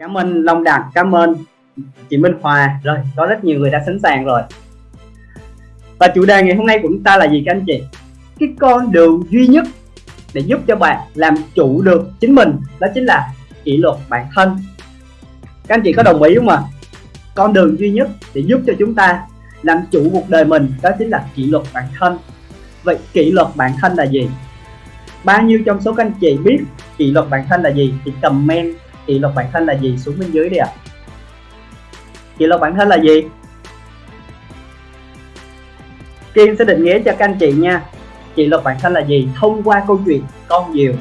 Cảm ơn Long Đạt, cảm ơn chị Minh Hòa Rồi, có rất nhiều người đã sẵn sàng rồi Và chủ đề ngày hôm nay của chúng ta là gì các anh chị? Cái con đường duy nhất để giúp cho bạn làm chủ được chính mình Đó chính là kỷ luật bản thân Các anh chị có đồng ý không ạ? À? Con đường duy nhất để giúp cho chúng ta làm chủ cuộc đời mình đó chính là kỷ luật bản thân Vậy kỷ luật bản thân là gì? Bao nhiêu trong số các anh chị biết kỷ luật bản thân là gì thì comment kỷ luật bản thân là gì xuống bên dưới đi ạ. À. kỷ luật bản thân là gì? Kim sẽ định nghĩa cho các anh chị nha. Kỷ luật bản thân là gì? Thông qua câu chuyện con diều.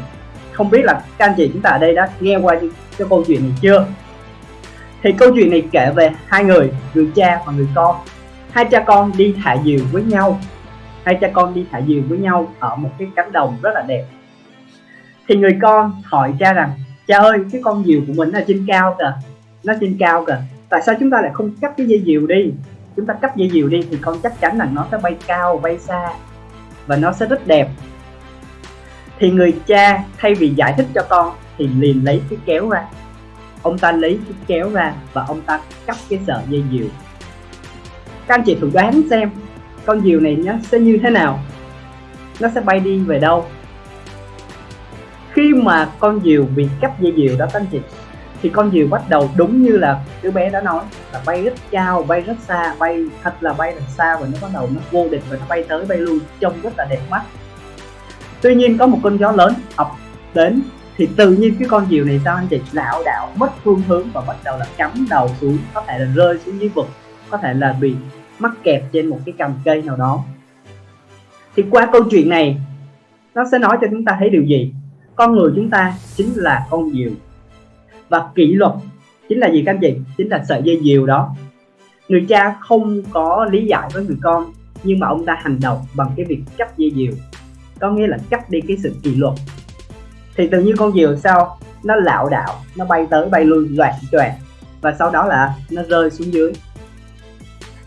Không biết là các anh chị chúng ta ở đây đã nghe qua cái câu chuyện này chưa? Thì câu chuyện này kể về hai người người cha và người con. Hai cha con đi thả diều với nhau. Hai cha con đi thả diều với nhau ở một cái cánh đồng rất là đẹp. Thì người con hỏi cha rằng cha ơi, cái con diều của mình nó trên cao kìa. Nó trên cao kìa. Tại sao chúng ta lại không cắt cái dây diều đi? Chúng ta cắt dây diều đi thì con chắc chắn là nó sẽ bay cao, bay xa và nó sẽ rất đẹp. Thì người cha thay vì giải thích cho con thì liền lấy cái kéo ra. Ông ta lấy cái kéo ra và ông ta cắt cái sợi dây diều. Các anh chị thử đoán xem con diều này nó sẽ như thế nào? Nó sẽ bay đi về đâu? Khi mà con diều bị cắt dây diều đó, các anh chị, thì con diều bắt đầu đúng như là đứa bé đã nói, là bay rất cao, bay rất xa, bay thật là bay thật xa và nó bắt đầu nó vô địch và nó bay tới bay lui, trông rất là đẹp mắt. Tuy nhiên có một cơn gió lớn ập đến, thì tự nhiên cái con diều này sao anh chị, lảo đảo, mất phương hướng và bắt đầu là cắm đầu xuống, có thể là rơi xuống dưới vực, có thể là bị mắc kẹt trên một cái cành cây nào đó. Thì qua câu chuyện này, nó sẽ nói cho chúng ta thấy điều gì? Con người chúng ta chính là con diều. Và kỷ luật chính là gì các anh chị? Chính là sợi dây diều đó. Người cha không có lý giải với người con, nhưng mà ông ta hành động bằng cái việc cắt dây diều. Có nghĩa là cắt đi cái sự kỷ luật. Thì tự nhiên con diều sao? Nó lạo đạo nó bay tới bay lui, loạn choạng, và sau đó là nó rơi xuống dưới.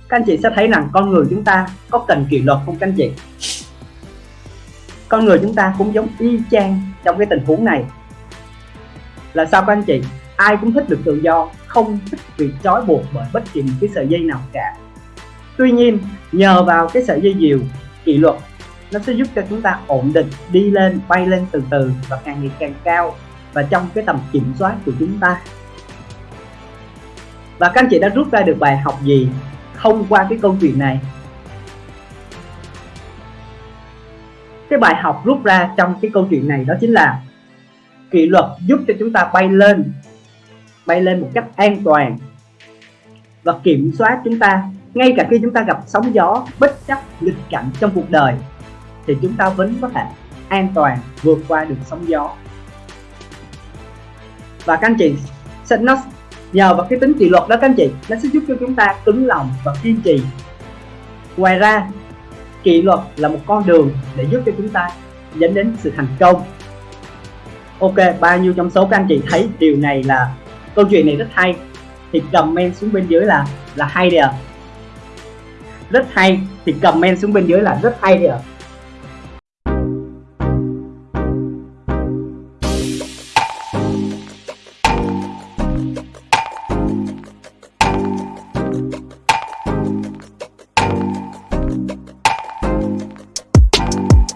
Các anh chị sẽ thấy rằng con người chúng ta có cần kỷ luật không các anh chị? Con người chúng ta cũng giống y chang trong cái tình huống này. Là sao các anh chị? Ai cũng thích được tự do, không thích bị trói buộc bởi bất kỳ một cái sợi dây nào cả. Tuy nhiên, nhờ vào cái sợi dây diều kỷ luật, nó sẽ giúp cho chúng ta ổn định, đi lên, bay lên từ từ và càng ngày càng cao và trong cái tầm kiểm soát của chúng ta. Và các anh chị đã rút ra được bài học gì thông qua cái câu chuyện này? Cái bài học rút ra trong cái câu chuyện này đó chính là kỷ luật giúp cho chúng ta bay lên bay lên một cách an toàn và kiểm soát chúng ta. Ngay cả khi chúng ta gặp sóng gió bất chấp nghịch cảnh trong cuộc đời, thì chúng ta vẫn có thể an toàn vượt qua được sóng gió. Và các anh chị, sẽ nó nhờ vào cái tính kỷ luật đó các anh chị, nó sẽ giúp cho chúng ta cứng lòng và kiên trì. Ngoài ra kỷ luật là một con đường để giúp cho chúng ta dẫn đến sự thành công ok, bao nhiêu trong số các anh chị thấy điều này là câu chuyện này rất hay thì comment xuống bên dưới là là hay đi ạ à. rất hay, thì comment xuống bên dưới là rất hay đi ạ à.